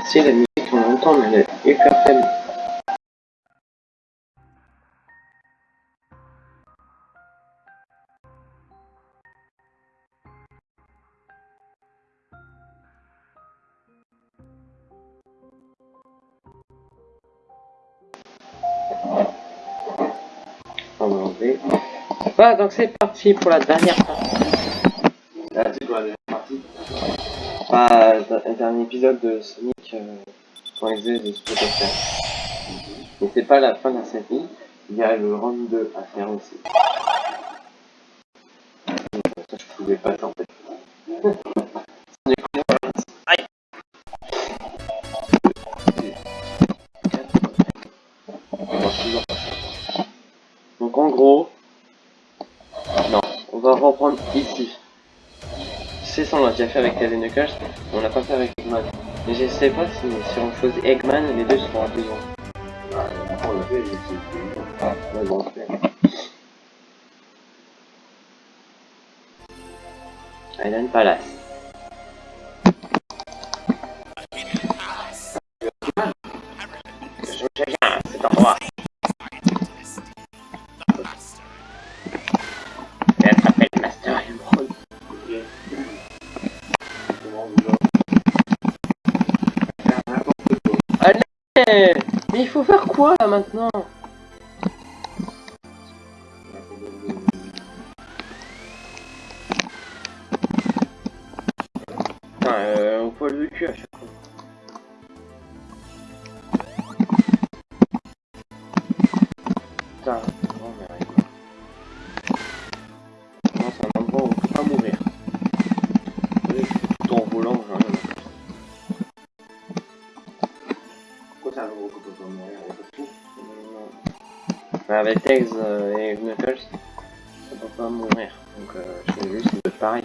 Si la musique on l'entend, mais elle est hyper faible. On va enlever. Voilà, donc c'est parti pour la dernière partie. Là, c'est quoi la dernière partie Bah, un dernier épisode de euh, pour les ailes de Spectacle. Mais c'est pas la fin de la série, il y a le round 2 à faire aussi. Ça, je pouvais pas ça. Donc en gros, non, on va reprendre ici. C'est ça, on l'a déjà fait avec mais on l'a pas fait avec Eggman. Mais je sais pas si, si on choisit Eggman, les deux seront à deux ans. Ah, on l'a fait, Ah, c'est... Island Palace. Poil de cul à chaque fois. Non mais. Non, mourir. Tout en volant, j'en ai rien peut pas mourir? Avec le euh, et Knuckles, on peut pas mourir. Donc euh, je juste de pareil.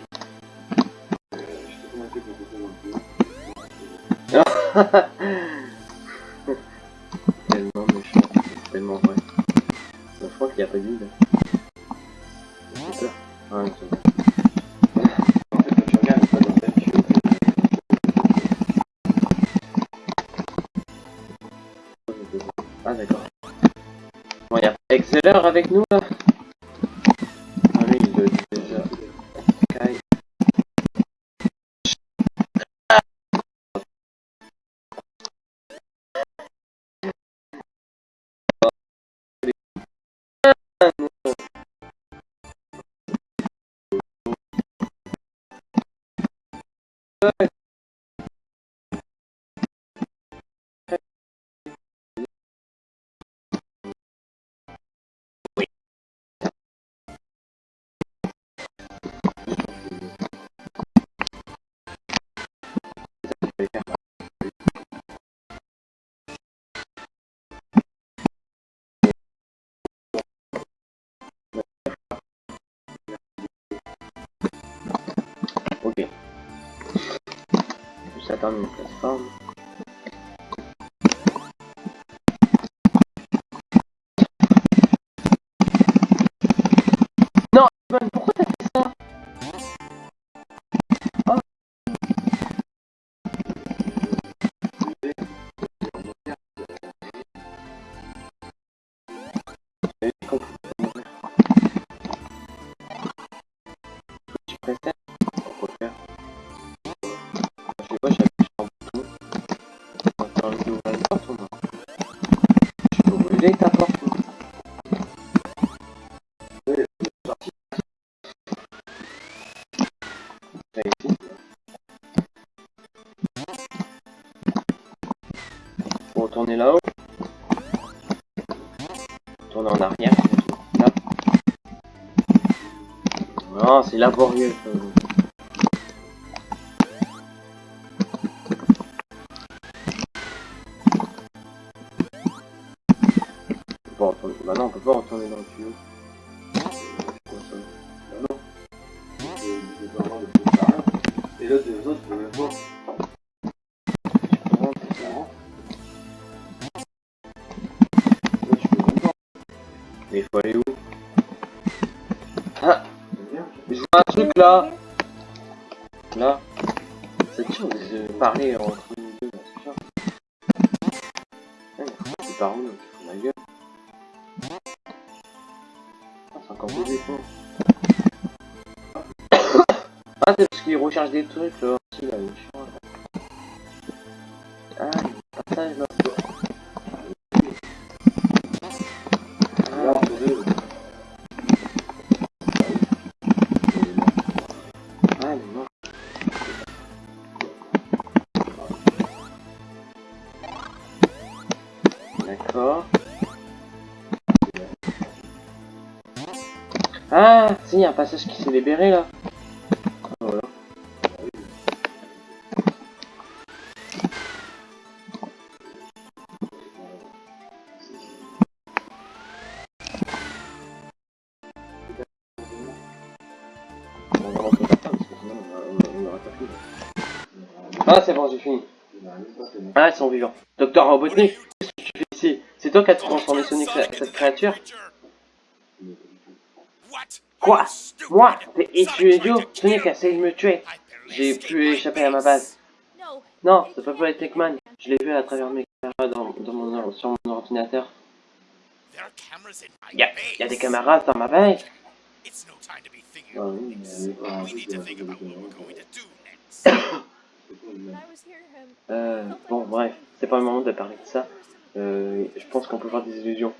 Tellement méchant, c'est tellement vrai. Je crois qu'il n'y a pas d'île. J'ai peur. Ah, Ouais, c'est c'est. Ah d'accord. Bon, y'a pas Exceller avec nous là? Juste attendre une plateforme. Non, c'est laborieux. là Là C'est dur de parler entre nous deux là, c'est ah, par où là ma gueule. Ah, c'est encore des défauts. ah, c'est parce qu'il recherche des trucs là aussi là, il est chiant là. Ah, il là. Ah, si, un passage qui s'est libéré là. Voilà. Ah, c'est bon, j'ai fini. Ah, ils sont vivants. Docteur Robotnik, qu'est-ce que tu fais ici? C'est toi qui as transformé Sonic cette créature? Quoi Moi T'es et tu es idiot Sonic a essayé de me tuer. J'ai pu échapper à ma base. Non, ça peut pas être Techman. Je l'ai vu à travers mes caméras dans, dans mon, sur mon ordinateur. Il y a, y a des caméras dans ma veille. Oui, mais de Euh, bon, bref, c'est pas le moment de parler de ça. Euh, je pense qu'on peut voir des illusions.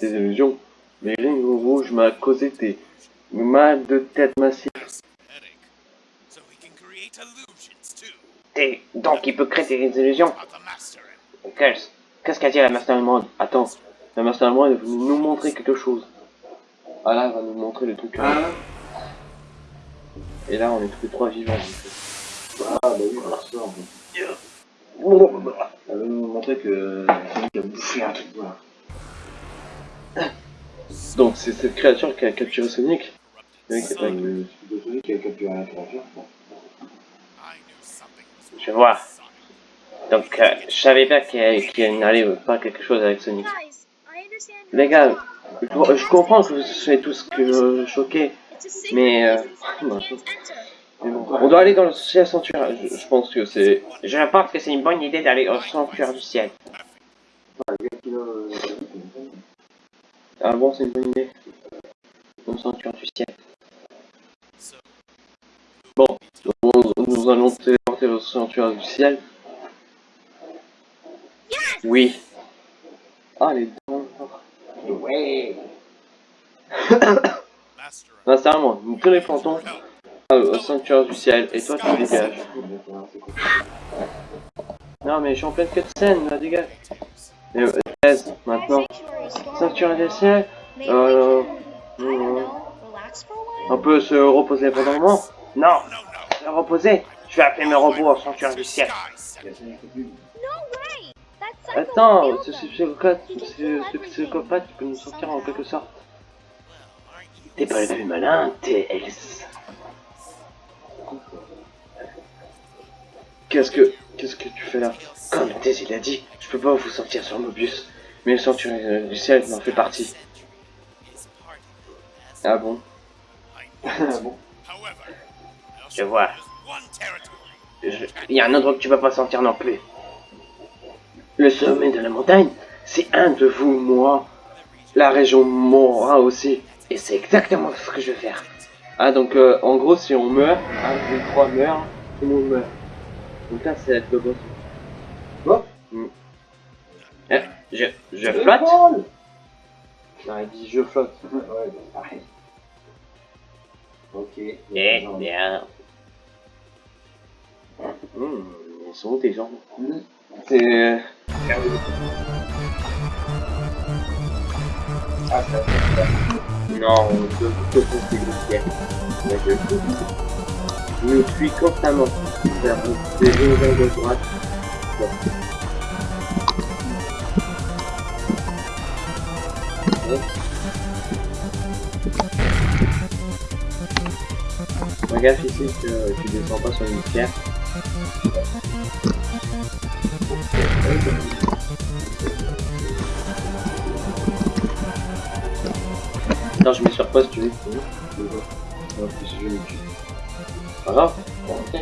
Des illusions Les lignes rouges m'a causé des mal de tête massifs. Et donc il peut créer des illusions. Qu'est-ce qu'est-ce qu'a dit la Mastermind Attends, la Mastermind est venue nous montrer quelque chose. Ah là, elle va nous montrer le truc. Ah, Et là, on est tous les trois vivants. ah, bah oui, on ressort. fait. Elle veut nous montrer que Sonic a bouffé un truc, voilà. Donc c'est cette créature qui a capturé Sonic. Le mec, Euh, qui a capturé la créature, bon. Je vois. Donc euh, je savais pas qu'il qu'il n'allait pas quelque chose avec Sonic. Les gars, je, je comprends que vous soyez tous que choqués, mais euh, bon, on doit aller dans le ciel sanctuaire. Je, je pense que c'est. Je pense que c'est une bonne idée d'aller au sanctuaire du ciel. Le gars qui l'a, euh, Ah bon, c'est une bonne idée. Au sanctuaire du ciel. Bon, on- nous allons téléporter au sanctuaire du ciel. Oui. Ah, les dents. Ouais. Non, sérieusement, nous téléportons au sanctuaire du ciel et toi tu dégages. Non, mais je suis en pleine cutscene, là, dégage. Mais euh, 13, maintenant. Sanctuaire du ciel, euh, on peut se reposer pendant un moment? Non, se reposer? Je vais appeler mes robots au sanctuaire du ciel. Il y a Sonic au plus. Attends, ce psychopathe, ce ce psychopathe peut nous sortir en quelque sorte. T'es pas le plus malin, t'es Alice. Qu'est-ce que, qu'est-ce que tu fais là? Comme Daisy l'a dit, je peux pas vous sortir sur Mobius, mais le sanctuaire du ciel m'en fait partie. Ah bon? Ah bon? Je vois. Il y a un endroit que tu vas pas sentir non plus. Le sommet de la montagne, c'est un de vous, moi. La région mourra aussi. Et c'est exactement ce que je vais faire. Ah, donc euh, en gros, si on meurt, un des trois meurt, tout le monde meurt. Donc là, c'est le boss. Eh, je, je flotte Non, il dit je flotte. Ouais, bah, pareil. Ok. Eh bien. Hmm, ils sont où tes jambes. C'est. Ah, ça, Non, je te conseille le ciel. Mais je Je me suis constamment vers des angles de droite. Bon. Fais gaffe ici que tu descends pas sur une pierre. Non, je mets sur pause, tu veux. Non, si je le tue. Pas grave. Bon, ok.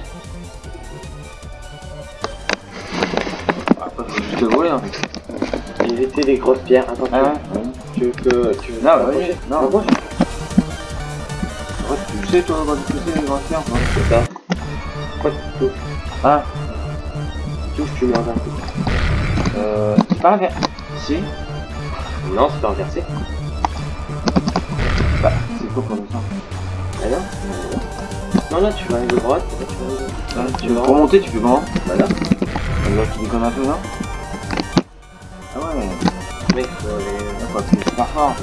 Après, faut juste le voler, fait. Éviter les grosses pierres. Attends, Ah ouais tu veux que. Tu veux Non, bah, vas-y. Non. Tu sais, toi, tu sais les toi C'est ça. Pourquoi tu touches? Ah, Tu touches, tu meurs d'un coup. euh. C'est pas inversé. Si Non, c'est pas inversé. Bah, c'est quoi pour l'instant? Ah non Non, là, tu vas à de droite, là, tu vas. Ah, tu veux remonter, tu fais comment? Voilà. Là, tu déconnes un peu, non Ah ouais, Mec, faut aller. D'accord,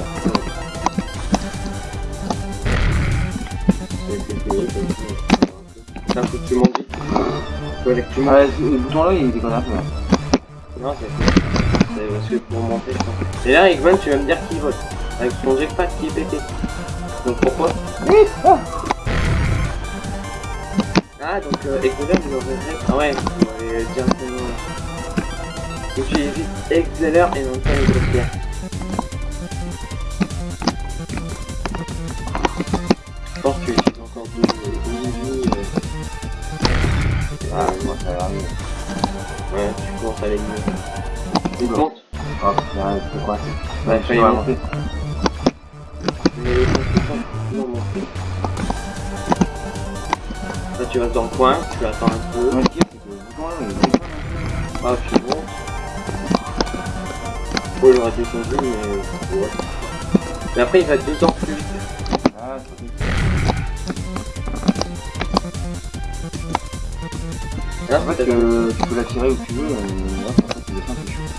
c'est un coup que tu montes vite. Faut aller que tu montes. Ah, le bouton là, il déconne un peu. hein. Non, c'est c'est parce que pour monter. Et là, Eggman, tu vas me dire qu'il vote. Avec son jetpack qui est pété. Donc pourquoi Ah, donc euh, Exceller, il aurait Ah ouais, il aurait directement. Donc tu évites Exceller et non pas les À aller mieux. C'est bon. Oh, putain, c'est quoi c'est Ouais, Je vais monter. Là, tu restes dans le coin, tu attends un peu. Ouais. Ah, tu montes. Oh, il aurait descendu, mais. Ouais. Mais après, il va deux ans plus vite. Ah, c'est Là, En fait, euh, tu peux la tirer où tu veux. Tu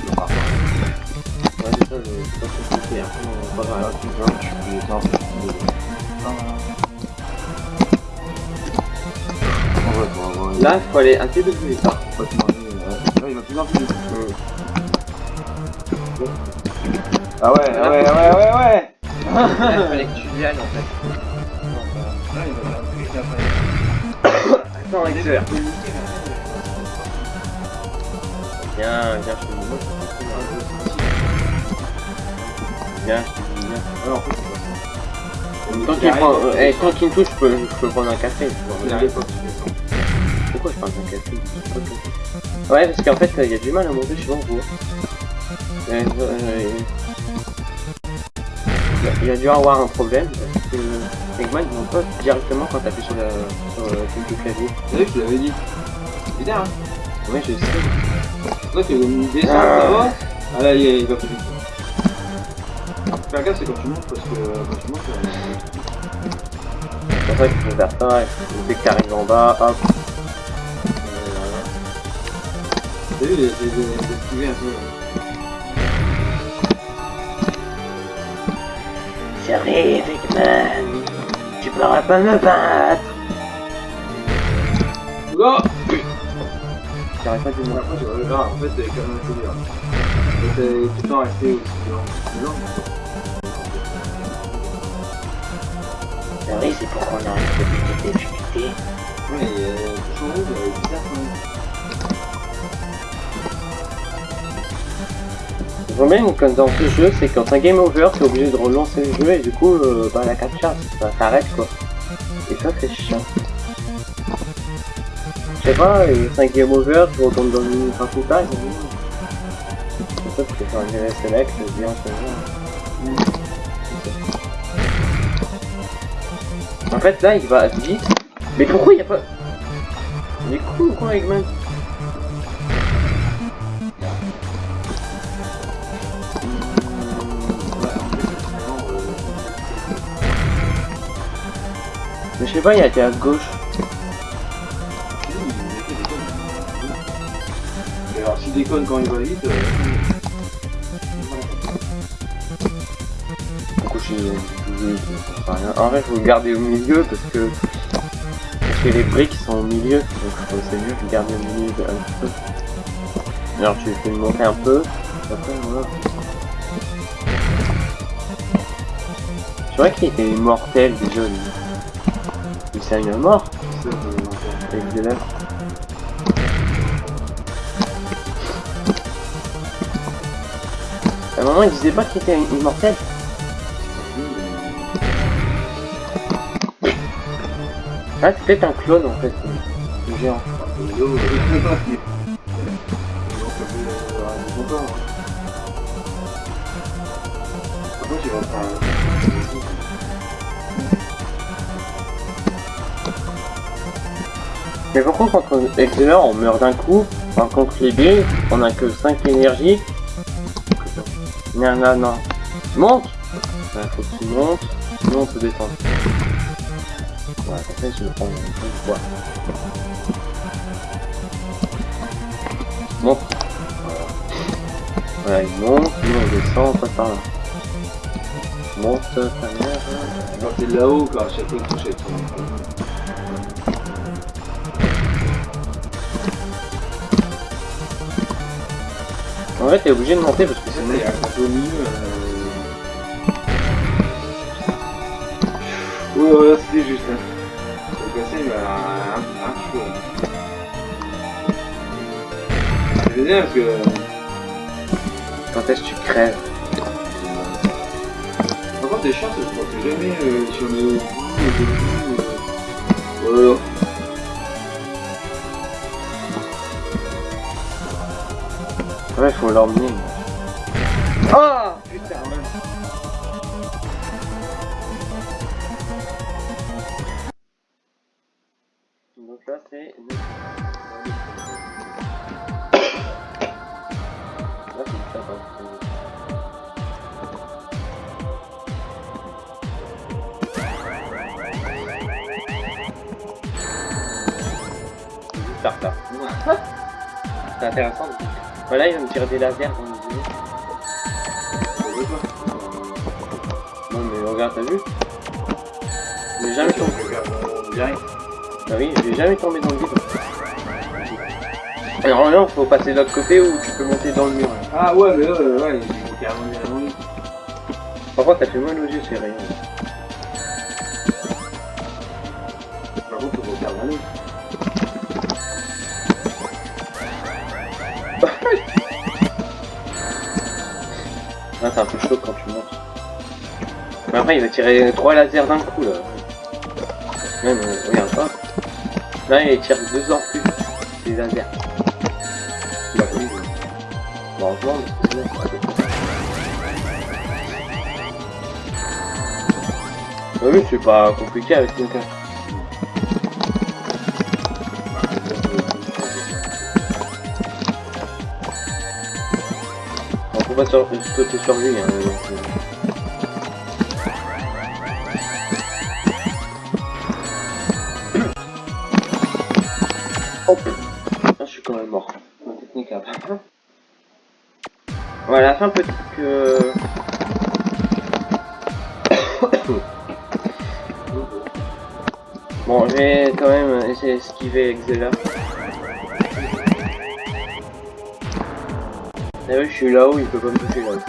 repars. Ouais, c'est ça, c'est pas Là, voir. tu vois, tu peux En Là, il faut aller peu de plus vite. hein. Faut pas te demander, euh, Là, il va plus en plus vite. Ah ouais, ouais, ouais, ouais, ouais Là, il fallait que tu y ailles en fait. Là. Attends, accélère. Viens, viens. Viens, viens. Tant qu'il prend, euh, eh, tant qu'il me touche, je peux, je peux prendre un café. Pourquoi je prends un café? Ouais, parce qu'en fait, il y a du mal à monter chez vous. Euh, euh, Il y a dû avoir un problème parce que Eggman ne monte pas directement quand t'appuies sur, la, sur le truc du clavier. Je l'avais dit. C'est bien, hein Ouais, je sais. Là, ça va Ah là, il, il va plus vite. Faire gaffe, c'est quand tu montes, parce que euh, quand tu montes, euh, C'est pour ça qu'il faut faire ça. Dès que t'arrives en bas, hop. t'as vu, j'ai esquivé un peu. J'arrive, Eggman. Tu pourras pas me battre. Oula J'arrive pas Bon, monde. après, je là, en fait, t'es quand même assez dur. Donc, t'es tout le temps resté aussi lent, Ah oui, c'est pourquoi on arrive de des difficultés. mais- Ouais, et euh, en rouge, euh, bizarre quand même. Le problème comme dans ce jeu, c'est quand c'est un game over, t'es obligé de relancer le jeu et du coup, euh, bah la captcha, ça s'arrête quoi. Et ça, c'est chiant. Je sais pas, et c'est un game over, tu retournes dans le menu principal. C'est ça, tu peux faire un direct select, bien, c'est En fait, là, il va vite. Mais pourquoi il y a pas... Il est cool ou quoi, Eggman en fait, Mais je sais pas, il a été à gauche. Et alors, s'il déconne quand il va vite, Du coup, je rien. En vrai, faut le garder au milieu parce que parce que les briques sont au milieu, donc c'est mieux de garder au milieu de- un petit peu. Alors tu fais monter un peu, après voilà. C'est vrai qu'il était immortel déjà. Il s'est mort euh, avec lèvres. À un moment il disait pas qu'il était immortel. Ah c'est peut-être un clone en fait, géant. Un faire Mais pourquoi contre Exeler on meurt d'un coup Par contre les billes, on a que 5 énergies. Non, non, non. Monte Ouais, faut que tu montes, sinon on peut descendre. Ouais, en fait, je vais prendre une fois. Monte. Voilà. Il monte, nous on descend, on passe par là. Monte ta mère. Quand t'es là-haut, quoi, chaque fois que ton. En fait, t'es obligé de monter parce milieu. Euh... Ouais, voilà, c'était juste. Hein. Le casser, mais un, un, petit peu. C'est bien parce que. Quand est-ce que tu crèves? Par contre, les chiens, je crois que jamais euh, sur le bout, le. Euh... Voilà. Ouais, faut l'emmener. Ah Putain. Donc là, c'est... Là, c'est ça, pas. C'est intéressant. Voilà, il va me tirer des lasers dans regarde, t'as vu J'ai jamais tombé. Regarde, direct. Ah oui, j'ai jamais tombé dans le vide. Et normalement, faut passer de l'autre côté où tu peux monter dans le mur. Ah ouais, mais ouais, ouais, il faut carrément bien avant lui. Par contre, ça fait mal aux yeux ces rayons. Par contre, faut lui. Là, c'est un peu chaud quand tu montes. Mais après, il va tirer trois lasers d'un coup là. Même, euh, regarde pas. Là, il tire deux ans plus. Les lasers. Bah oui. Bon, heureusement, mais c'est bon. Ah oui, c'est pas compliqué avec une carte. On peut pas sauter sur lui. Hein, Voilà, la fin peut que... Bon, je vais quand même essayer d'esquiver Exela. Ah oui, je suis là-haut, il peut pas me toucher Non.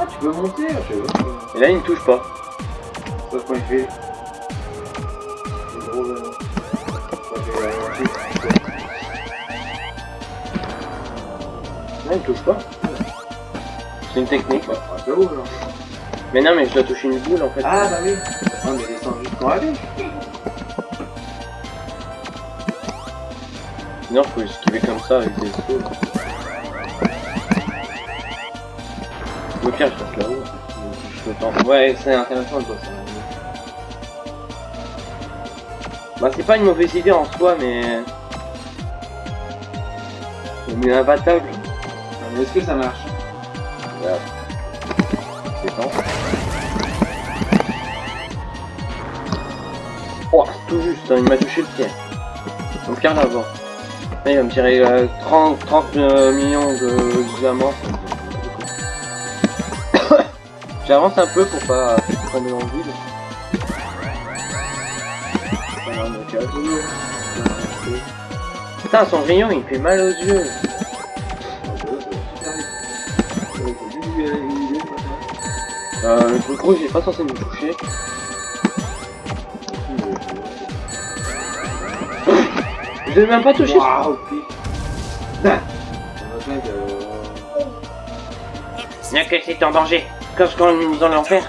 Ah, tu peux monter, je sais pas. Et là, il ne touche pas. Sauf quand il fait. Il touche pas. C'est une technique. Bah, c'est haut là. Mais non, mais je dois toucher une boule en fait. Ah, bah oui. Ah, mais descend juste pour aller. Non, faut esquiver comme ça avec des sauts. Au pire, je reste là-haut. Je le tente. Ouais, c'est intéressant de ça. Bah, c'est pas une mauvaise idée en soi, mais. Mais imbattable. Mais est-ce que ça marche Regarde. C'est temps. Oh, tout juste, hein, il m'a touché le pied. Donc, pire l'avant. Là, il va me tirer euh, 30, 30 euh, millions de diamants. J'avance un peu pour pas tomber dans le vide. Euh, Putain, son rayon il fait mal aux yeux. Euh, le truc rouge il est pas censé me toucher. Je l'ai même pas touché. Waouh, putain. Faire Bien que c'est en danger. Quand je nous dans l'enfer.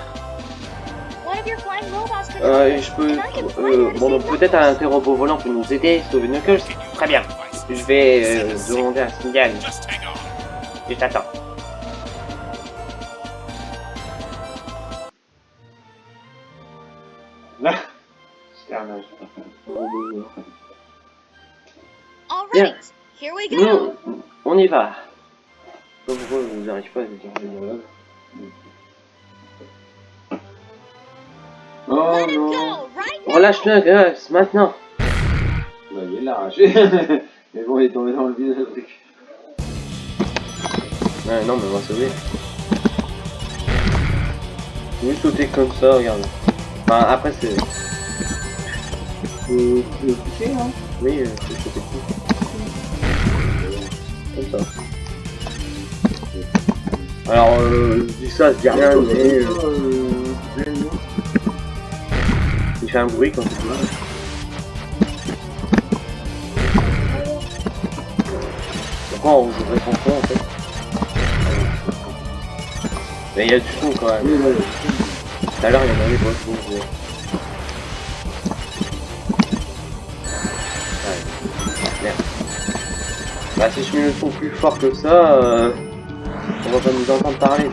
One of your flying robots could Euh, je peux. Euh, bon, donc peut-être un interrobot volant peut nous aider, sauver Knuckles. Très bien. Je vais euh, demander un signal. Je t'attends. Here we go. Nous, on y va. Pourquoi vous n'arrivez pas à dire Oh non go right. Relâche-le, Gus, maintenant. Bah, il l'a arraché. Mais bon, il est tombé dans le vide, le truc. Ouais, non, mais on va sauver. Oui, sauter comme ça, regarde. Enfin, après, c'est. Faut faut le pousser, hein Oui, euh, c'est sauter dessus. Alors, euh, je dis ça, je dis rien, mais. euh, il fait un bruit quand tu vois. Pourquoi on jouerait son son en fait? Mais il y a du son quand même. Oui, Tout à l'heure, il y en avait pas gros. Ouais. Merde. Bah, si je mets le son plus fort que ça, euh, on va nous entendre parler.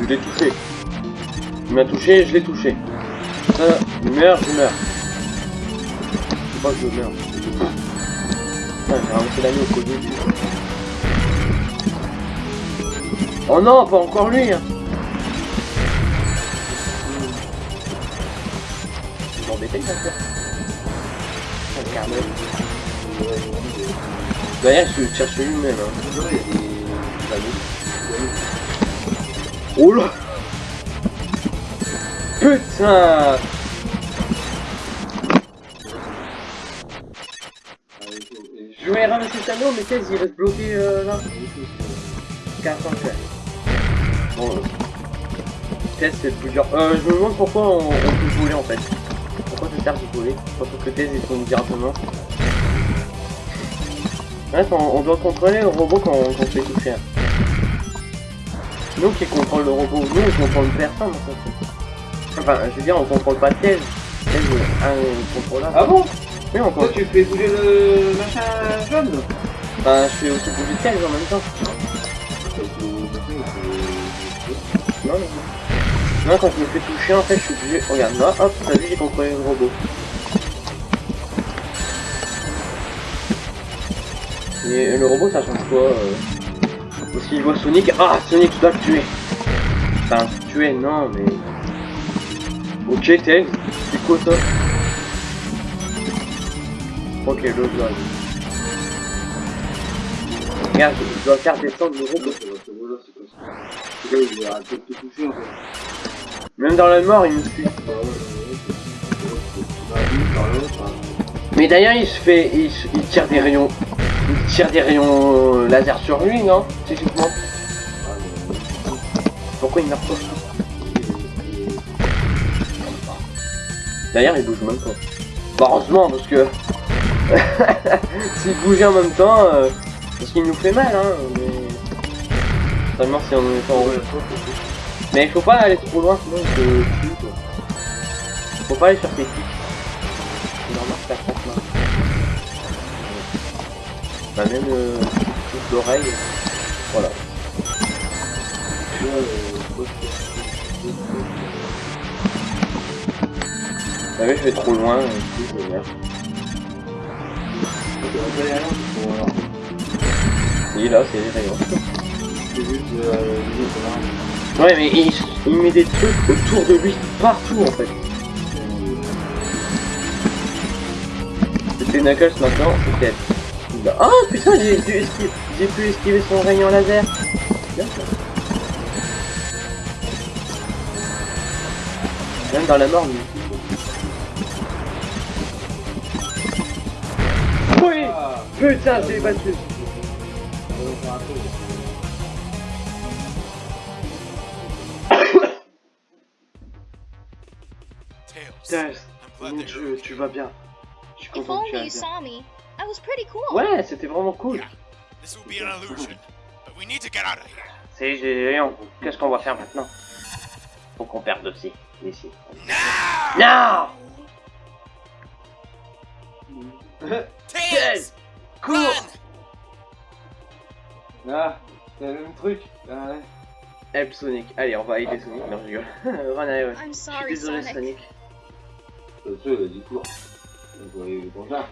Je l'ai touché. Il m'a touché, je l'ai touché. Ça, il meurt, je meurs. Je pas que je meurs. Putain, j'ai ramassé l'année au Covid. Oh non, pas encore lui hein. Je m'embêtais, ça. D'ailleurs, je cherche lui-même. Hein. Oh là Putain Je vais ramasser cet anneau, mais qu'est-ce qu'il reste bloqué euh, là 400 faire. Bon, euh, Tess c'est plus dur. Euh, je me demande pourquoi on, on peut voler en fait. Pourquoi ça sert de voler? Surtout que Tess il tourne directement? Ouais, on, on doit contrôler le robot quand, quand on fait toucher. Nous qui contrôle le robot, nous on contrôle personne en fait. Enfin, je veux dire, on contrôle pas est un contrôlable. Ah bon? Oui, on Toi, contrôle. tu fais bouger le machin jaune Enfin, je fais aussi bouger Tess en même temps. Non, non, non. Non, quand je me fais toucher, en fait, je suis obligé. Regarde, là, hop, t'as vu, j'ai contrôlé le robot. Et le robot, ça change quoi euh... S'il voit Sonic, ah, Sonic, tu dois le tuer. Enfin, tuer, non, mais. Ok, Tails, c'est quoi ça Ok, le doigt. Regarde, je dois faire descendre le robot. Même dans la mort, il me suit. Hein. Mais d'ailleurs, il se fait, il, il tire des rayons, il tire des rayons euh, laser sur lui, non mais- Pourquoi il meurt pas D'ailleurs, il bouge même pas. Bah, heureusement, parce que s'il bougeait en même temps, euh, parce qu'il nous fait mal, hein. Mais seulement si on est en Ouais, Mais il faut pas aller trop loin, sinon il. Faut pas aller sur tes clics. Même euh, toute l'oreille. Voilà. Bah oui, je vais trop loin, du coup. Oui, là, c'est là. Ouais, mais il, met des trucs autour de lui, partout en fait. C'était Knuckles maintenant, c'est a- Oh putain, j'ai pu, esquiver, j'ai pu esquiver son rayon laser. Bien ça. Même dans la mort, lui. Oui Ah, Putain, j'ai battu. Putain, mon dieu, tu vas bien. Je suis content que tu bien. Was pretty cool. Ouais, c'était vraiment cool. Yeah, this will be an illusion, but we need to get out of here. C'est géant. Qu'est-ce qu'on va faire maintenant? Faut qu'on perde aussi. Ici. Now! Non Tails! Cours! Ah, c'est le même truc. Ah, ouais. Help Sonic. Allez, on va aider Sonic. Non, je rigole. Run, ouais. I'm Je suis sorry, désolé, Sonic. Sonic. Il a dit cours. Donc, on va aller dans là.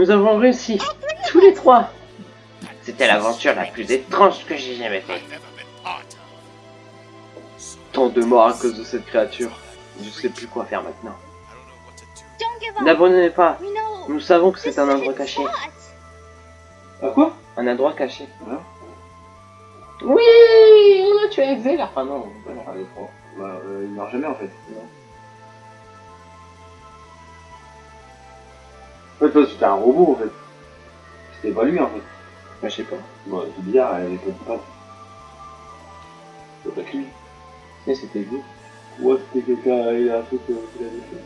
Nous avons réussi. Tous les trois. C'était l'aventure la plus étrange que j'ai jamais faite. Tant de morts à cause de cette créature. Je sais plus quoi faire maintenant. N'abandonnez pas. Nous savons que c'est un endroit caché. Ah, quoi? Un endroit caché. Oui, on a tué Exel. Ah non, non, allez, trois. Bah, euh, il meurt jamais en fait. Non. En fait, toi, c'était un robot en fait. C'était pas lui en fait. Bah, je sais pas. Bon, c'est bizarre, elle est pas pas. C'est pas lui. Mais c'était lui. Ouais, c'était quelqu'un, il a un truc euh, qu'il avait fait.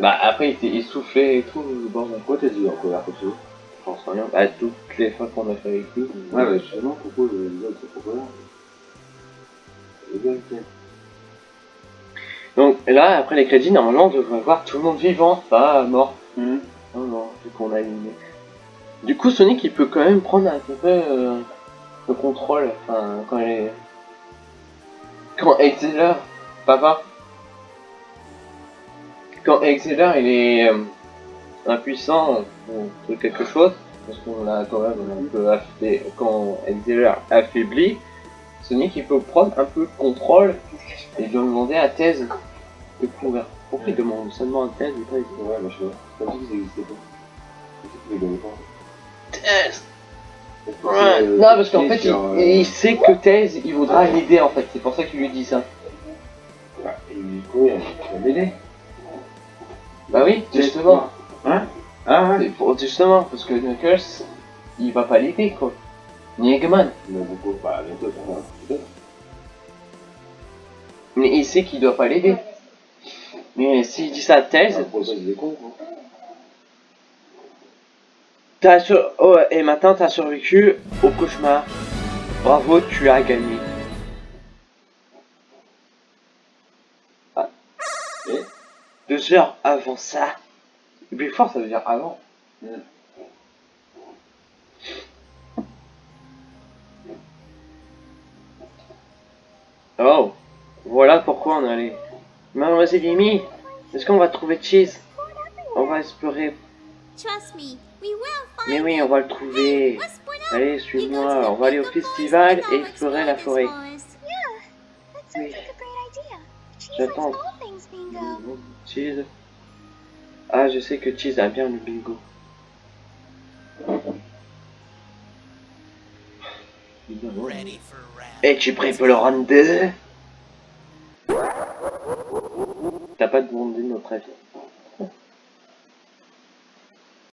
Bah, après, il s'est essoufflé et tout. Bon, bah, Pourquoi t'as dit en colère comme ça j'en sais rien. Bah, toutes les fois qu'on a fait avec lui. Ouais, mais justement, pourquoi le gars, c'est pourquoi là Le gars, il fait. Donc là, après les crédits, normalement, on devrait voir tout le monde vivant, pas mort. Hum. Non, non, vu qu'on a éliminé. Du coup, Sonic, il peut quand même prendre à peu près euh, le contrôle. Enfin, quand il est... Quand Exeler... Papa Quand Exeler, il est euh, impuissant ou quelque chose, parce qu'on l'a quand même un peu affaibli... Quand Exeler affaibli, Sonic, il peut prendre un peu le contrôle et demander à Thèse de courir. Pourquoi il demande seulement à Thèse et pas Ouais, bah, je sais pas. Comme si ça existait pas. Thèse euh, Non, parce qu'en fait, sur, il, euh, il sait que Taze, il voudra l'aider en fait. C'est pour ça qu'il lui dit ça. ouais, et il court, il va m'aider. Bah oui, justement. Hein? Ah ouais C'est pour- Justement, parce que Knuckles, il va pas l'aider quoi. Ni Eggman. Mais beaucoup, bah, bientôt, ça va. Peut-être. Mais il sait qu'il doit pas l'aider. Mais s'il dit ça à quoi. t'as sur... oh, et maintenant t'as survécu au cauchemar. Bravo, tu as gagné. Ah. Deux heures avant ça. Four, ça veut dire avant. Mm. Oh, voilà pourquoi on allait. Mademoiselle Amy, est-ce qu'on va trouver Cheese? On va explorer. Mais oui, on va le trouver. Allez, suis-moi, on va aller au festival et explorer la forêt. Oui. J'attends. Cheese. Ah, je sais que Cheese aime bien le bingo. Es-tu prêt pour le round 2 T'as pas demandé notre avis.